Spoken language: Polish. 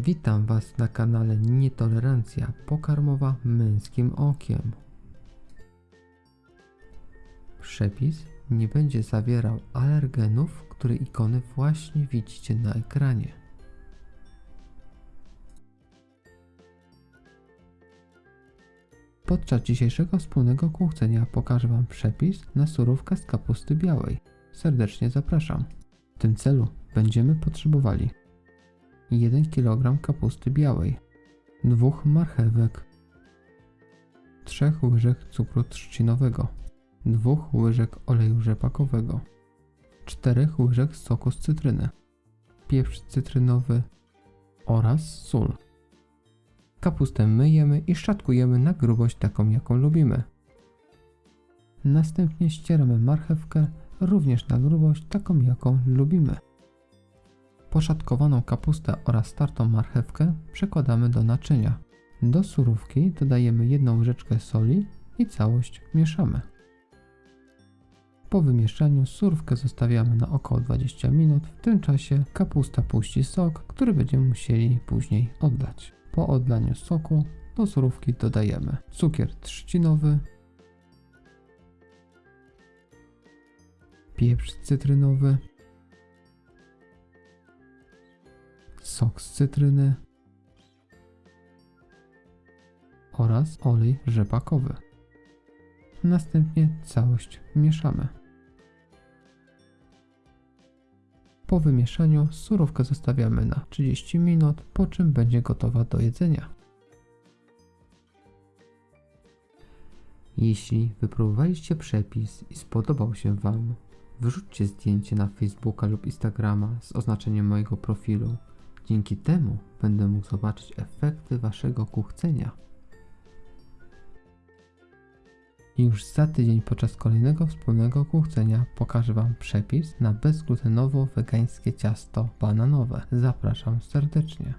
Witam Was na kanale Nietolerancja pokarmowa męskim okiem. Przepis nie będzie zawierał alergenów, które ikony właśnie widzicie na ekranie. Podczas dzisiejszego wspólnego kuchcenia pokażę Wam przepis na surówkę z kapusty białej. Serdecznie zapraszam. W tym celu będziemy potrzebowali 1 kg kapusty białej, 2 marchewek, 3 łyżek cukru trzcinowego, 2 łyżek oleju rzepakowego, 4 łyżek soku z cytryny, pieprz cytrynowy oraz sól. Kapustę myjemy i szczatkujemy na grubość taką jaką lubimy. Następnie ścieramy marchewkę również na grubość taką jaką lubimy. Poszatkowaną kapustę oraz startą marchewkę przekładamy do naczynia. Do surówki dodajemy jedną łyżeczkę soli i całość mieszamy. Po wymieszaniu surówkę zostawiamy na około 20 minut. W tym czasie kapusta puści sok, który będziemy musieli później oddać. Po odlaniu soku do surówki dodajemy cukier trzcinowy, pieprz cytrynowy, sok z cytryny oraz olej rzepakowy. Następnie całość mieszamy. Po wymieszaniu surówkę zostawiamy na 30 minut, po czym będzie gotowa do jedzenia. Jeśli wypróbowaliście przepis i spodobał się Wam, wyrzućcie zdjęcie na Facebooka lub Instagrama z oznaczeniem mojego profilu. Dzięki temu będę mógł zobaczyć efekty Waszego kuchcenia. I już za tydzień podczas kolejnego wspólnego kuchcenia pokażę Wam przepis na bezglutenowo-wegańskie ciasto bananowe. Zapraszam serdecznie.